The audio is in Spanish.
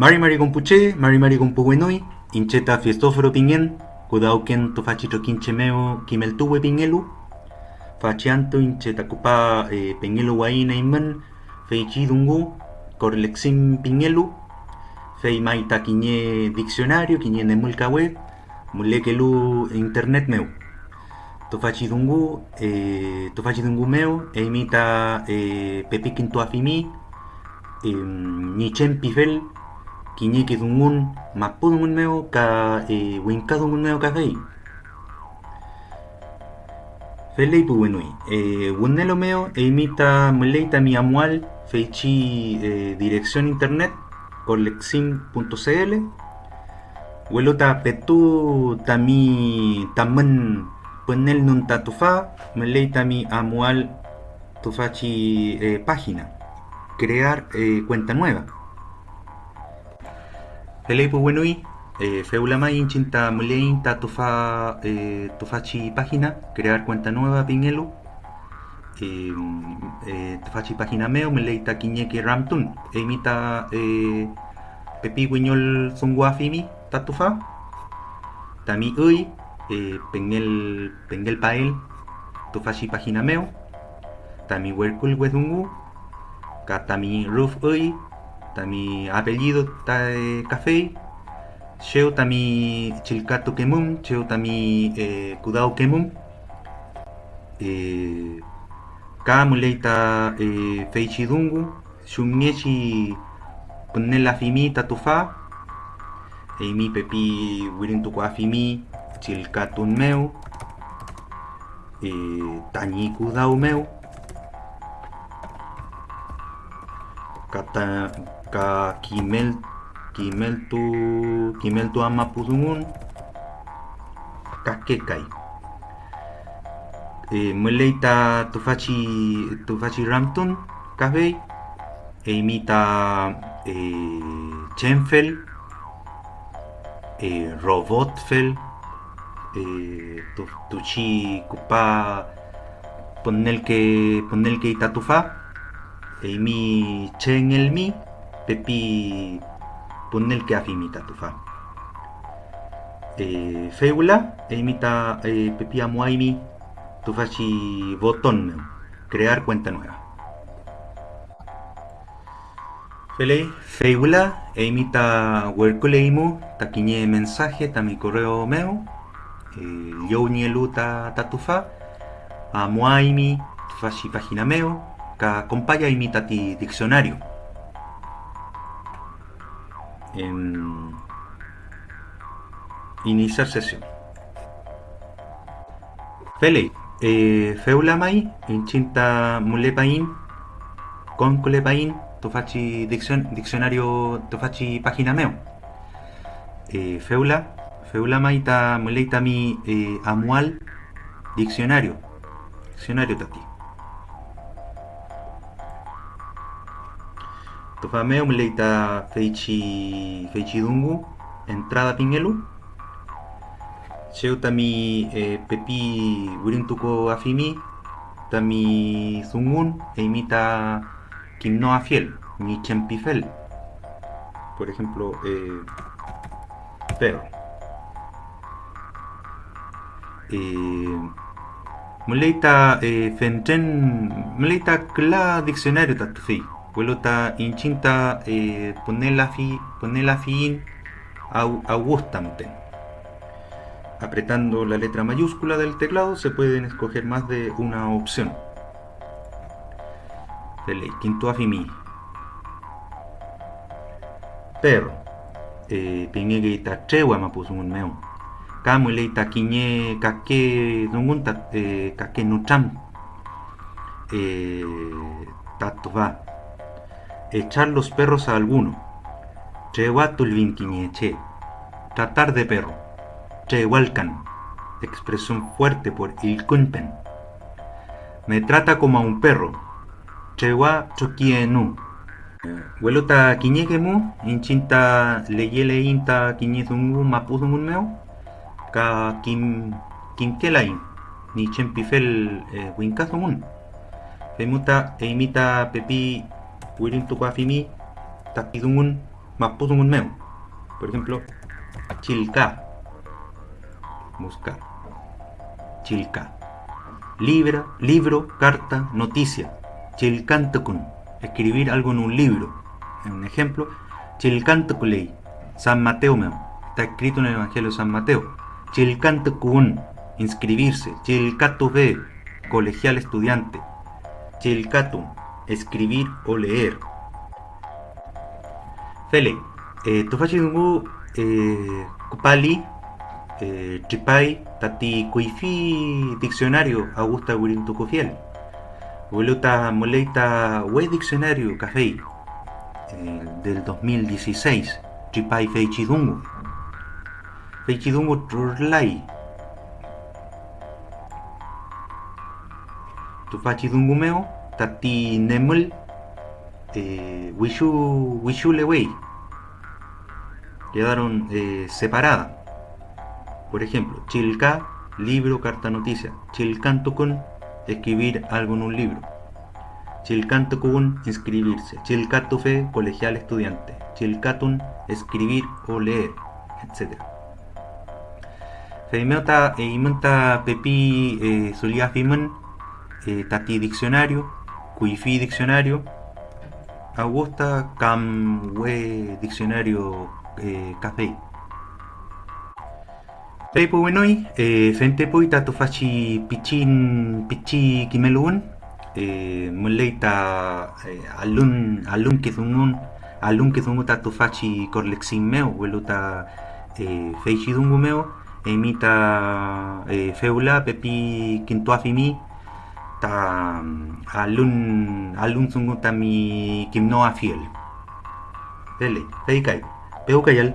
Mari Mari Compuche, Mari Mari Compuwenoi, Incheta Fiestóforo Pingen, Kudauken Tofachito Quinchemeo, Kimeltuwe Pingelu, Fachianto Incheta Kupa eh, Pingelu Waina Iman, Feichi Dungu, Corlexim Pingelu, Fei Maita Quiñe Diccionario, Quiñe Nemulca Web, Mulekelu Internet Meu. Tofachi Dungu, eh, Tofachi Dungu Meu, e imita eh, Pepikin Tuafimi, eh, Nichen Pifel, Quiñeque Dungun, Mapudungun Meu, Ka eh, Winkadungun Meu Kafei. Felei Puwenui, eh, Wunelo Meo, e imita Muleita Mi Amual, Feichi eh, Dirección Internet, colexim.cl, Welota Petu Tami Taman Ponel Nun Tatufa, Muleita Mi Amual Tufachi eh, página, crear cuenta nueva. Felei Puwenui, eh, Feulama Inchinta Mulein Tatufa eh, Tufachi página, crear cuenta nueva Pingelu. Eh, eh, Tufachi página meo, Muleita Quiñeque Ramtun, e imita eh, Pepi Guiñol Zunguafimi Tatufa. Tami Uy, eh, Pengel Pengel Pael, Tufachi página meo. Tami Werkul Wedungu, Katami Ruf Uy, Tami apellido ta eh, Café, Sheo Tami Chilcato Kemum, Sheo Tami eh, eh, eh, Feichi Dungu, Shumiechi Punela Fimi Tatufa, Eimi Pepi Wirintuko Afimi, Chilcatun Meu, Tañi Kudao Meu, kata ka kimel kimel tu kimel tu ama pudungun kakekai e meleita tufachi tufachi ramtun kahvei e imita e chenfel e robotfel e tu tuchi kupa ponel que ponel que itatufa Eimi chen el mi, pepi punel que afimita tufa. Eh, feula, eimita eh, pepi amuaimi, tufachi botón, crear cuenta nueva. Fele, feula, eimita huerculeimu, taquiñe mensaje, ta mi correo meo, eh, yo ta tatufa, amuaimi, tufachi página meo, ka compaya imita ti diccionario. En iniciar sesión. Fele, eh, feulamai, inchinta mulepain, con colepain, tofachi diccion, diccionario, tofachi página meo. Eh, feula, feulamai ta muleita mi eh, amual, diccionario, diccionario tati. Tofameo mleita feichi feichi dungu entrada pingelu Cheu tami eh, pepi wirintuko afimi tami zungun e imita kimno afiel ni chempifel por ejemplo eh, perro eh, mleita eh, fenten mleita kla diccionario tatufi Vuelota inchinta eh, ponerla fi, ponerla fin au, augustamten. Apretando la letra mayúscula del teclado se pueden escoger más de una opción. Dele, quinto afimi. Perro. Eh, pingue que ita trewa ma puso un meo. Kamu le ita quiñe kake dungunta eh, kake nucham. Eh, tato va echar los perros a alguno. Tratar de perro. Chewalcan. Expresión fuerte por Ilkunpen. Me trata como a un perro. Chewa chokienu. Huelota quiñequemu, inchinta leyele inta quiñezungu mapuzungun meo, ka kim kinkelain, ni chempifel eh, winkazungun. Femuta e imita pepi meo. Por ejemplo, chilca. Buscar. Chilca. Libra, libro, carta, noticia. Chilcantukun. Escribir algo en un libro. En un ejemplo, Chilcantukulei. San Mateo meo. Está escrito en el Evangelio de San Mateo. Chilcantukun. Inscribirse. Chilcatuve. Colegial estudiante. Chilcatum. Escribir o leer. Fele. Eh, Tufachidungu. Eh, Kupali. Eh, Tripai. Tati Kuifi. Diccionario. Augusta Wirintukufiel. Voluta Moleita We Diccionario Café. Eh, del 2016. Tripai Feichidungu. Feichidungu Turlai. Tufachidungu meo. Tati Nemul. Eh, Wishu, Lewei. Quedaron eh, separadas. Por ejemplo, Chilca, libro, carta, noticia. Chilcantukun, escribir algo en un libro. Chilcantukun, inscribirse. Chilcatufe, colegial estudiante. Chilcatun, escribir o leer, etc. Feimeota e imunta pepi eh, solía fimen eh, tati diccionario, cuifi diccionario, Augusta cam we diccionario eh, café. Pepo wenoi, eh, fente poi tatu faci pichin pichi kimelun, eh, muleita eh, alun alun kizungun alun kizungu tatu faci korlexin meo, weluta eh, feichidungu meo, emita feula pepi kintuafimi, ta alun alun sungu tami kimnoa fiel. Pele, feikai, peu kayal.